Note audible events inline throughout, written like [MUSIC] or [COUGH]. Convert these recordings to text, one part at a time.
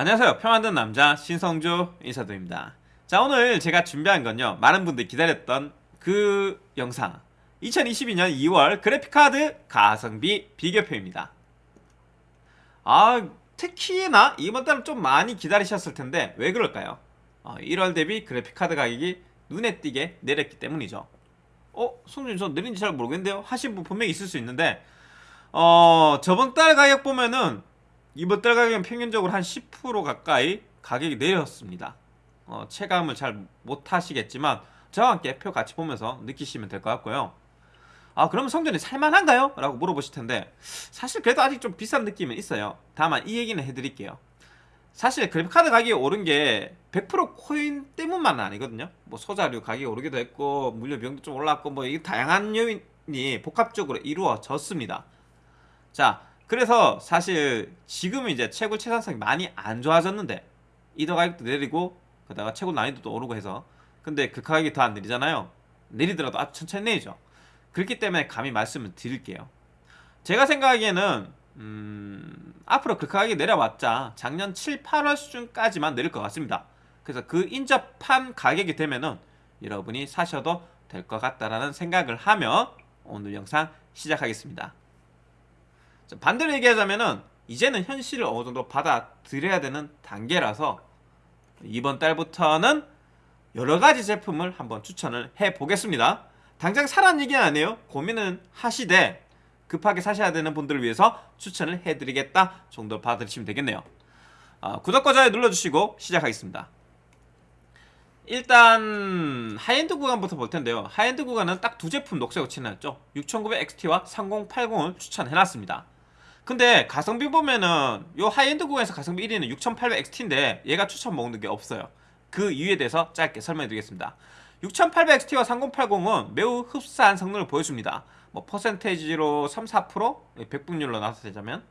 안녕하세요 표 만든 남자 신성조 인사드립니다 자 오늘 제가 준비한 건요 많은 분들이 기다렸던 그 영상 2022년 2월 그래픽카드 가성비 비교표입니다 아 특히나 이번 달은 좀 많이 기다리셨을 텐데 왜 그럴까요? 어, 1월 대비 그래픽카드 가격이 눈에 띄게 내렸기 때문이죠 어? 송준 저 느린지 잘 모르겠는데요? 하신 분 분명히 있을 수 있는데 어 저번 달 가격 보면은 이번 달 가격은 평균적으로 한 10% 가까이 가격이 내렸습니다. 어, 체감을 잘 못하시겠지만 저와 함께 표 같이 보면서 느끼시면 될 것 같고요. 아 그러면 성전이 살만한가요? 라고 물어보실 텐데 사실 그래도 아직 좀 비싼 느낌은 있어요. 다만 이 얘기는 해드릴게요. 사실 그래픽카드 가격이 오른 게 100% 코인 때문만은 아니거든요. 뭐 소자류 가격이 오르기도 했고 물류 비용도 좀 올랐고 뭐 이게 다양한 요인이 복합적으로 이루어졌습니다. 자 그래서 사실 지금은 이제 채굴 채산성이 많이 안 좋아졌는데 이더 가격도 내리고 그다가 채굴 난이도도 오르고 해서 근데 그 가격이 더 안 내리잖아요. 내리더라도 아주 천천히 내리죠. 그렇기 때문에 감히 말씀을 드릴게요. 제가 생각하기에는 음, 앞으로 그 가격이 내려왔자 작년 7, 8월 수준까지만 내릴 것 같습니다. 그래서 그 인접한 가격이 되면은 여러분이 사셔도 될 것 같다라는 생각을 하며 오늘 영상 시작하겠습니다 반대로 얘기하자면은 이제는 현실을 어느 정도 받아들여야 되는 단계라서 이번 달부터는 여러 가지 제품을 한번 추천을 해 보겠습니다. 당장 사란 얘기는 아니에요. 고민은 하시되 급하게 사셔야 되는 분들을 위해서 추천을 해드리겠다 정도 받아들이시면 되겠네요. 아, 구독과 좋아요 눌러주시고 시작하겠습니다. 일단 하이엔드 구간부터 볼 텐데요. 하이엔드 구간은 딱 두 제품 녹색으로 칠해놨죠. 6900XT와 3080을 추천해놨습니다. 근데 가성비 보면은 요 하이엔드 구간에서 가성비 1위는 6800XT인데 얘가 추천 마크가 없어요. 그 이유에 대해서 짧게 설명해 드리겠습니다. 6800XT와 3080은 매우 흡사한 성능을 보여줍니다. 뭐 퍼센테이지로 3, 4% 100분율로 나타내자면?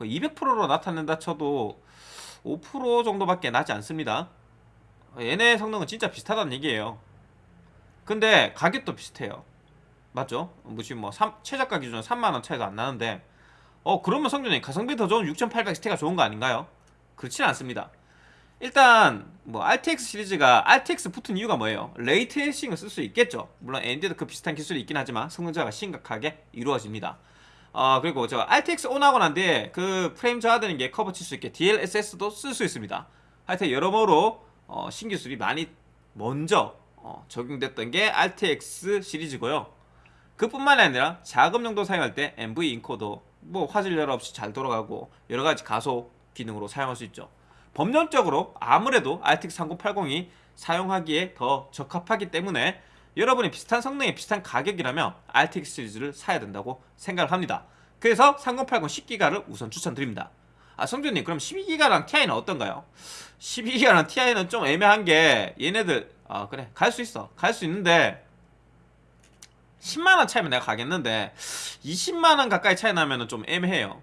200%로 나타낸다 쳐도 5% 정도밖에 나지 않습니다. 얘네 성능은 진짜 비슷하다는 얘기예요. 근데 가격도 비슷해요. 맞죠? 무슨 뭐 3, 최저가 기준으로 3만원 차이도 안 나는데 어 그러면 성준이 가성비 더 좋은 6800XT가 좋은 거 아닌가요? 그렇지는 않습니다. 일단 뭐 RTX 시리즈가 RTX 붙은 이유가 뭐예요? ray tracing을 쓸 수 있겠죠. 물론 AMD도 그 비슷한 기술이 있긴 하지만 성능 저하가 심각하게 이루어집니다. 어 그리고 저 RTX 온 하고 난 뒤에 그 프레임 저하되는 게 커버 칠 수 있게 DLSS도 쓸 수 있습니다. 하여튼 여러모로 어, 신기술이 많이 먼저 어, 적용됐던 게 RTX 시리즈고요. 그뿐만이 아니라 작업 용도 사용할 때 MV 인코더 뭐 화질 열 없이 잘 돌아가고 여러가지 가속 기능으로 사용할 수 있죠. 법률적으로 아무래도 RTX 3080이 사용하기에 더 적합하기 때문에 여러분이 비슷한 성능에 비슷한 가격이라면 RTX 시리즈를 사야 된다고 생각을 합니다. 그래서 3080 10기가를 우선 추천드립니다. 아 성준님 그럼 12기가랑 TI는 어떤가요? 12기가랑 TI는 좀 애매한 게 얘네들 아 그래 갈 수 있어. 갈 수 있는데 10만원 차이면 내가 가겠는데 20만원 가까이 차이 나면 좀 애매해요.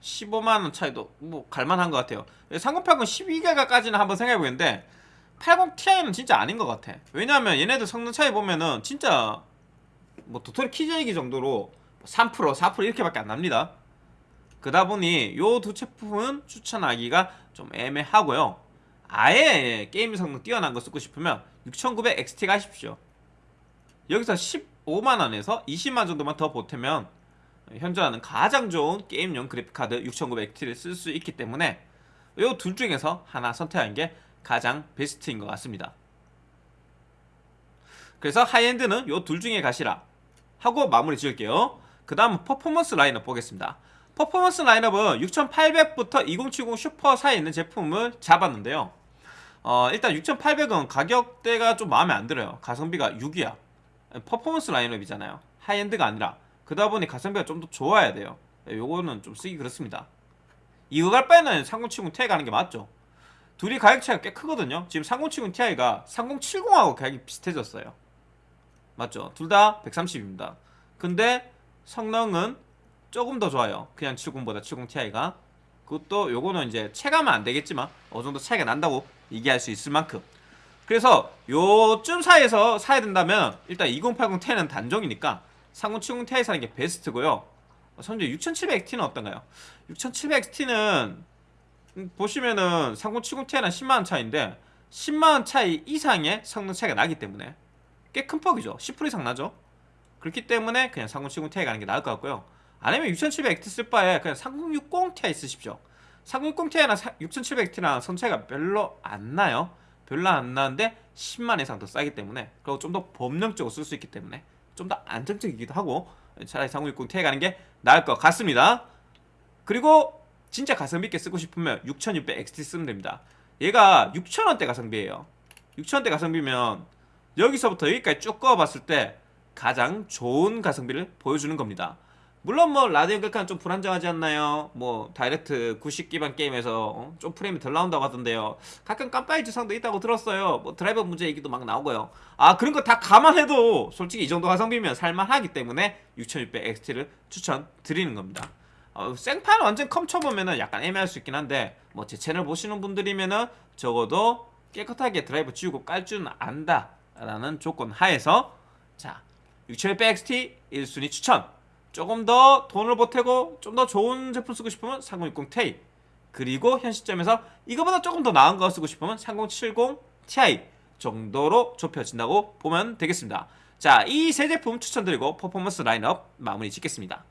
15만원 차이도 뭐 갈만한 것 같아요. 3080 12기가까지는 한번 생각해보겠는데 80ti는 진짜 아닌 것 같아. 왜냐하면 얘네들 성능 차이 보면은 진짜 뭐 도토리 키즈얘기 정도로 3% 4% 이렇게밖에 안 납니다. 그다 보니 요 두 제품은 추천하기가 좀 애매하고요. 아예 게임 성능 뛰어난 거 쓰고 싶으면 6900XT 가십시오. 여기서 10 5만원에서 20만 정도만 더 보태면 현존하는 가장 좋은 게임용 그래픽카드 6900T를 쓸 수 있기 때문에 이 둘 중에서 하나 선택하는 게 가장 베스트인 것 같습니다. 그래서 high-end는 이 둘 중에 가시라 하고 마무리 지을게요. 그 다음 퍼포먼스 라인업 보겠습니다. 퍼포먼스 라인업은 6800부터 2070 슈퍼 사이에 있는 제품을 잡았는데요. 어, 일단 6800은 가격대가 좀 마음에 안 들어요. 가성비가 6위야 퍼포먼스 라인업이잖아요. high-end가 아니라. 그러다 보니 가성비가 좀 더 좋아야 돼요. 요거는 좀 쓰기 그렇습니다. 이거 갈 바에는 3070 Ti 가는 게 맞죠? 둘이 가격 차이가 꽤 크거든요. 지금 3070 Ti가 3070하고 가격이 비슷해졌어요. 맞죠? 둘 다 130입니다. 근데 성능은 조금 더 좋아요. 그냥 70보다 70 Ti가. 그것도 요거는 이제 체감은 안 되겠지만 어느 정도 차이가 난다고 얘기할 수 있을 만큼 그래서 요쯤 사이에서 사야 된다면 일단 2080 Ti는 단종이니까 3070 Ti 사는 게 베스트고요. 현재 6700XT는 어떤가요? 6700XT는 음, 보시면은 3070 Ti랑 10만원 차이인데 10만원 차이 이상의 성능 차이가 나기 때문에 꽤 큰 폭이죠. 10% 이상 나죠. 그렇기 때문에 그냥 3070 Ti 가는 게 나을 것 같고요. 아니면 6700XT 쓸 바에 그냥 3060 Ti 쓰십시오. 3060 Ti랑 6700T랑 성 차이가 별로 안 나요 별로 안 나는데 10만 이상 더 싸기 때문에 그리고 좀더 범용적으로 쓸 수 있기 때문에 좀 더 안정적이기도 하고 차라리 3060 Ti 가는 게 나을 것 같습니다. 그리고 진짜 가성비 있게 쓰고 싶으면 6600XT 쓰면 됩니다. 얘가 6,000원대 가성비예요. 6,000원대 가성비면 여기서부터 여기까지 쭉 꺼봤을 때 가장 좋은 가성비를 보여주는 겁니다 물론 뭐 라디오 극한 좀 불안정하지 않나요? 뭐 DirectX 9 기반 게임에서 어? 좀 프레임이 덜 나온다고 하던데요. 가끔 깜빡이 증상도 있다고 들었어요. 뭐 드라이버 문제 얘기도 막 나오고요. 아 그런 거 다 감안해도 솔직히 이 정도 가성비면 살만하기 때문에 6600XT를 추천드리는 겁니다. 어, 생판 완전 컴 쳐보면은 약간 애매할 수 있긴 한데 뭐 제 채널 보시는 분들이면은 적어도 깨끗하게 드라이버 지우고 깔 줄은 안다 라는 조건 하에서 자 6600XT 1순위 추천 조금 더 돈을 보태고 좀 더 좋은 제품 쓰고 싶으면 3060 Ti. 그리고 현 시점에서 이거보다 조금 더 나은 거 쓰고 싶으면 3070 Ti 정도로 좁혀진다고 보면 되겠습니다. 자 이 세 제품 추천드리고 퍼포먼스 라인업 마무리 짓겠습니다.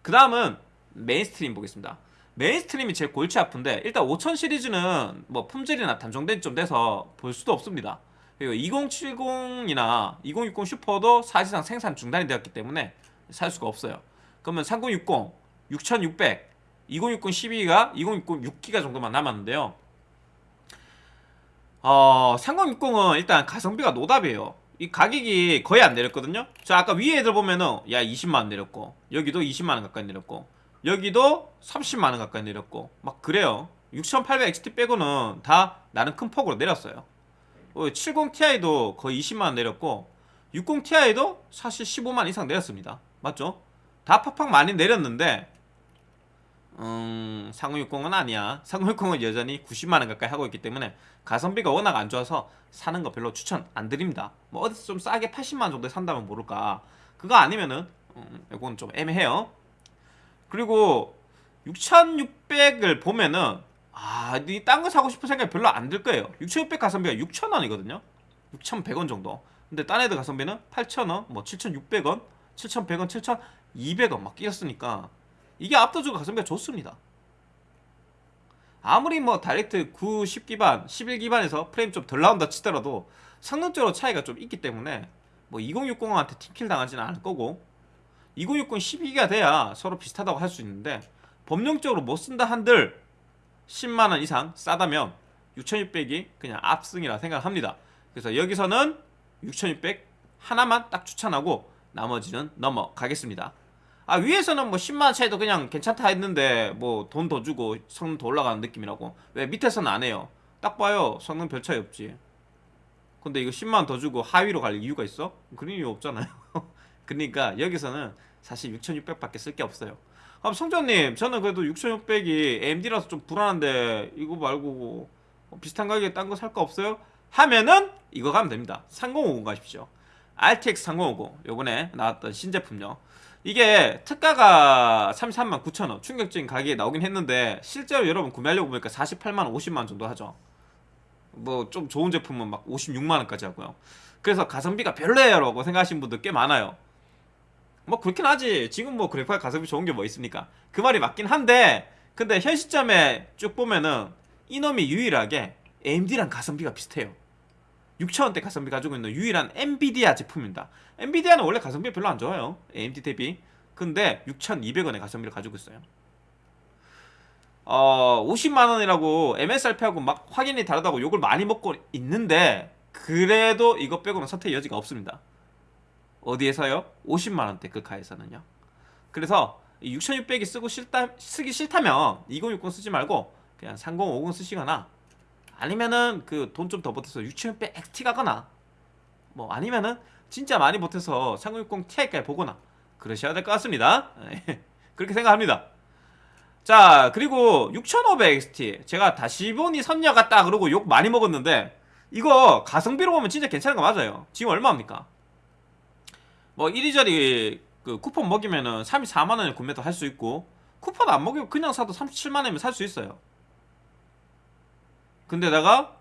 그 다음은 mainstream 보겠습니다. mainstream이 제일 골치 아픈데 일단 5000 시리즈는 뭐 품절이나 단종된 지 좀 돼서 볼 수도 없습니다. 그리고 2070이나 2060 슈퍼도 사실상 생산 중단이 되었기 때문에 살 수가 없어요. 그러면 3060, 6600, 2060 12기가, 2060 6기가 정도만 남았는데요. 어, 3060은 일단 가성비가 노답이에요. 이 가격이 거의 안 내렸거든요. 자 아까 위에 애들 보면은 야 20만원 내렸고 여기도 20만원 가까이 내렸고 여기도 30만원 가까이 내렸고 막 그래요. 6800XT 빼고는 다 나는 큰 폭으로 내렸어요. 70ti도 거의 20만원 내렸고 60ti도 사실 15만 이상 내렸습니다 맞죠? 다 팍팍 많이 내렸는데 음... 3060은 아니야. 3060은 여전히 90만원 가까이 하고 있기 때문에 가성비가 워낙 안 좋아서 사는 거 별로 추천 안 드립니다. 뭐 어디서 좀 싸게 80만원 정도에 산다면 모를까. 그거 아니면은 음, 이건 좀 애매해요. 그리고 6600을 보면은 아, 이딴 거 사고 싶은 생각이 별로 안 들 거예요. 6600 가성비가 6,000원이거든요. 6,100원 정도. 근데 딴 애들 가성비는 8,000원, 뭐 7,600원, 7,100원, 7,200원 막 끼었으니까 이게 압도적으로 가성비가 좋습니다. 아무리 뭐 다이렉트 9, 10 기반, 11 기반에서 프레임 좀 덜 나온다 치더라도 성능적으로 차이가 좀 있기 때문에 뭐 2060한테 팀킬 당하지는 않을 거고 2060 12기가 돼야 서로 비슷하다고 할 수 있는데 법령적으로 못 쓴다 한들 10만원 이상 싸다면 6600이 그냥 압승이라 생각합니다. 그래서 여기서는 6600 하나만 딱 추천하고 나머지는 넘어가겠습니다. 아 위에서는 뭐 10만원 차이도 그냥 괜찮다 했는데 뭐 돈 더 주고 성능 더 올라가는 느낌이라고? 왜 밑에서는 안 해요? 딱 봐요. 성능 별 차이 없지. 근데 이거 10만원 더 주고 하위로 갈 이유가 있어? 그런 이유 없잖아요. [LAUGHS] 그러니까 여기서는 사실 6600밖에 쓸 게 없어요. 아 성전님 저는 그래도 6600이 AMD라서 좀 불안한데 이거 말고 뭐 비슷한 가격에 딴 거 살 거 없어요? 하면은 이거 가면 됩니다. 3050 가십시오 RTX 3050 요번에 나왔던 신제품요. 이게 특가가 33만 9천원 충격적인 가격에 나오긴 했는데 실제로 여러분 구매하려고 보니까 48만원 50만원 정도 하죠. 뭐 좀 좋은 제품은 막 56만원까지 하고요. 그래서 가성비가 별로예요 라고 생각하시는 분들 꽤 많아요. 뭐 그렇긴 하지. 지금 뭐 그래픽 가성비 좋은 게 뭐 있습니까? 그 말이 맞긴 한데 근데 현 시점에 쭉 보면은 이놈이 유일하게 AMD랑 가성비가 비슷해요 6천원대 가성비 가지고 있는 유일한 엔비디아 제품입니다. 엔비디아는 원래 가성비 별로 안 좋아요. AMD 대비. 근데 6,200원의 가성비를 가지고 있어요. 어 50만원이라고 MSRP하고 막 확연히 다르다고 욕을 많이 먹고 있는데 그래도 이거 빼고는 선택 여지가 없습니다. 어디에서요? 50만원대 극하에서는요. 그래서 6600이 쓰고 싫다, 쓰기 싫다면 2060 쓰지 말고 그냥 3050 쓰시거나 아니면은 그 돈 좀 더 보태서 6600 XT 가거나. 뭐 아니면은 진짜 많이 보태서 3060 Ti까지 보거나. 그러셔야 될 것 같습니다. [LAUGHS] 그렇게 생각합니다. 자 그리고 6500 XT 제가 다시 보니 선녀 같다 그러고 욕 많이 먹었는데 이거 가성비로 보면 진짜 괜찮은 거 맞아요. 지금 얼마입니까? 뭐 이리저리 그 쿠폰 먹이면은 34만원에 구매도 할 수 있고 쿠폰 안 먹이고 그냥 사도 37만원이면 살 수 있어요 근데다가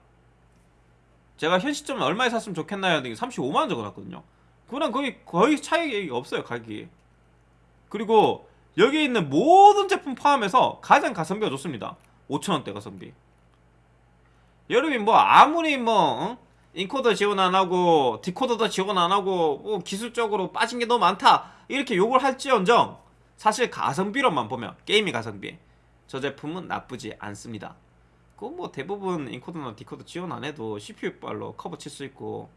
제가 현 시점에 얼마에 샀으면 좋겠나요? 했더니 35만 원 적어놨거든요. 그거랑 거의 거의 차이가 없어요 가격이. 그리고 여기 있는 모든 제품 포함해서 가장 가성비가 좋습니다. 5천 원대 가성비. 여러분이 뭐 아무리 뭐 응? 인코더 지원 안 하고 디코더도 지원 안 하고 뭐 기술적으로 빠진 게 너무 많다 이렇게 욕을 할지언정 사실 가성비로만 보면 게임이 가성비 저 제품은 나쁘지 않습니다. 그뭐 대부분 인코더나 디코더 지원 안 해도 CPU 발로 커버 칠 수 있고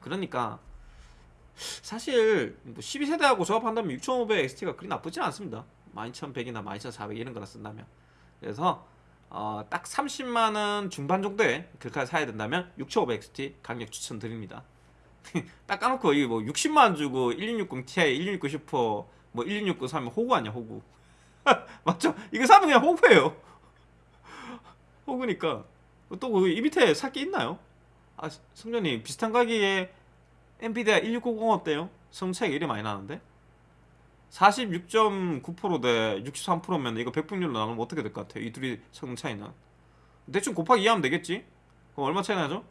그러니까 사실 뭐 12세대하고 조합한다면 6500 XT가 그리 나쁘진 않습니다. 12100이나 12400 이런 거나 쓴다면 그래서 어, 딱 30만 원 중반 정도에 글카 사야 된다면 6500 XT 강력 추천드립니다. [LAUGHS] 딱 까놓고 이뭐 60만 원 주고 1660 Ti, 1669 슈퍼 뭐 1669 사면 호구 아니야 호구 [LAUGHS] 맞죠? 이거 사면 그냥 호구예요. 호구니까 또 이 밑에 살 게 있나요? 아 성전님 비슷한 가격에 엔비디아 1690 어때요? 성차이가 이리 많이 나는데? 46.9%대 63%면 이거 백분율로 나누면 어떻게 될 것 같아요? 이 둘이 성능 차이는 대충 곱하기 2하면 되겠지? 그럼 얼마 차이 나죠?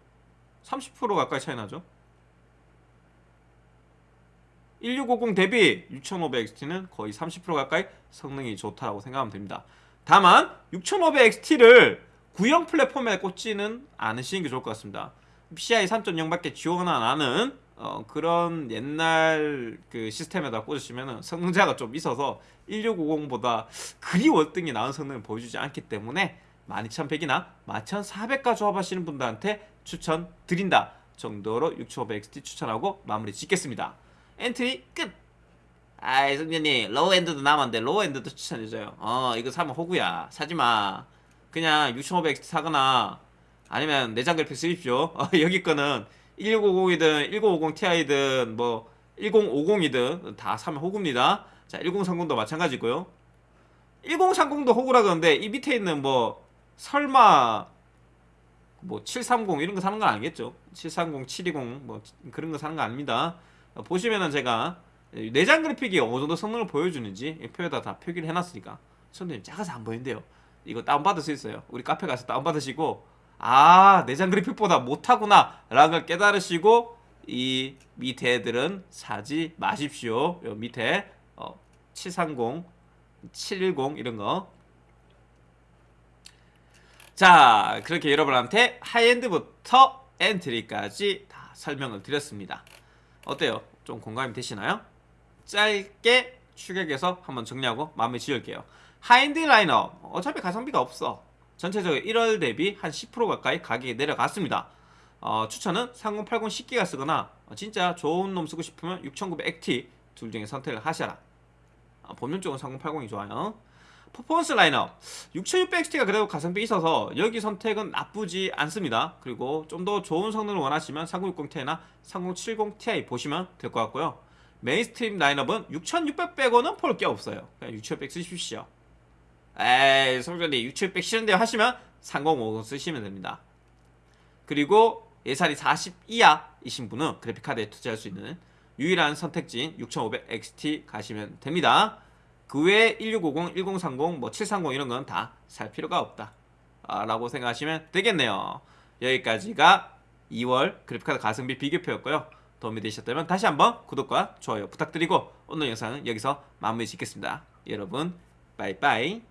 30% 가까이 차이 나죠? 1650 대비 6500XT는 거의 30% 가까이 성능이 좋다고 생각하면 됩니다. 다만 6500XT를 구형 플랫폼에 꽂지는 않으시는 게 좋을 것 같습니다. PCI 3.0밖에 지원 안 하는 어, 그런 옛날 그 시스템에다 꽂으시면 성능자가 좀 있어서 1650보다 그리 월등히 나은 성능을 보여주지 않기 때문에 12100이나 12400과 조합하시는 분들한테 추천드린다 정도로 6500XT 추천하고 마무리 짓겠습니다. 엔트리 끝! 아이 성년님 low-end도 남았는데 low-end도 추천해줘요. 어 이거 사면 호구야 사지마. 그냥 6500XT 사거나 아니면 내장 그래픽 쓰십시오. 어, [LAUGHS] 여기 거는 1650이든 1050 Ti든 뭐 1050이든 다 사면 호구입니다. 자, 1030도 마찬가지고요. 1030도 호구라 그러는데 이 밑에 있는 뭐 설마 뭐 730 이런 거 사는 건 아니겠죠? 730, 720 뭐 그런 거 사는 거 아닙니다. 어, 보시면은 제가 내장 그래픽이 어느 정도 성능을 보여주는지 이 표에다 다 표기를 해놨으니까 손님 작아서 안 보이는데요. 이거 다운받을 수 있어요. 우리 카페 가서 다운받으시고 아 내장 그래픽보다 못하구나 라는 걸 깨달으시고 이 밑에 애들은 사지 마십시오 요 밑에 어, 730 710 이런 거 자 그렇게 여러분한테 high-end부터 엔트리까지 다 설명을 드렸습니다 어때요? 좀 공감이 되시나요? 짧게 축약해서 한번 정리하고 마무리 지을게요 하이엔드 라인업 어차피 가성비가 없어 전체적으로 1월 대비 한 10% 가까이 가격이 내려갔습니다. 어, 추천은 3080 10기가 쓰거나 어, 진짜 좋은 놈 쓰고 싶으면 6900 XT 둘 중에 선택을 하셔라. 어, 본명 쪽은 3080이 좋아요. 퍼포먼스 라인업 6600 XT가 그래도 가성비 있어서 여기 선택은 나쁘지 않습니다. 그리고 좀 더 좋은 성능을 원하시면 3060 Ti나 3070 Ti 보시면 될 것 같고요. mainstream 라인업은 6600 빼고는 볼 게 없어요. 그냥 6600 쓰십시오. 에이 성전이 6700 싫은데요 하시면 3050 쓰시면 됩니다. 그리고 예산이 40 이하이신 분은 그래픽카드에 투자할 수 있는 유일한 선택지인 6500 XT 가시면 됩니다. 그 외에 1650, 1030, 뭐 730 이런 건 다 살 필요가 없다. 아, 라고 생각하시면 되겠네요. 여기까지가 2월 그래픽카드 가성비 비교표였고요. 도움이 되셨다면 다시 한번 구독과 좋아요 부탁드리고 오늘 영상은 여기서 마무리 짓겠습니다. 여러분 빠이빠이